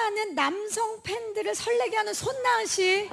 수많은 남성 팬들을 설레게 하는 손나은 씨.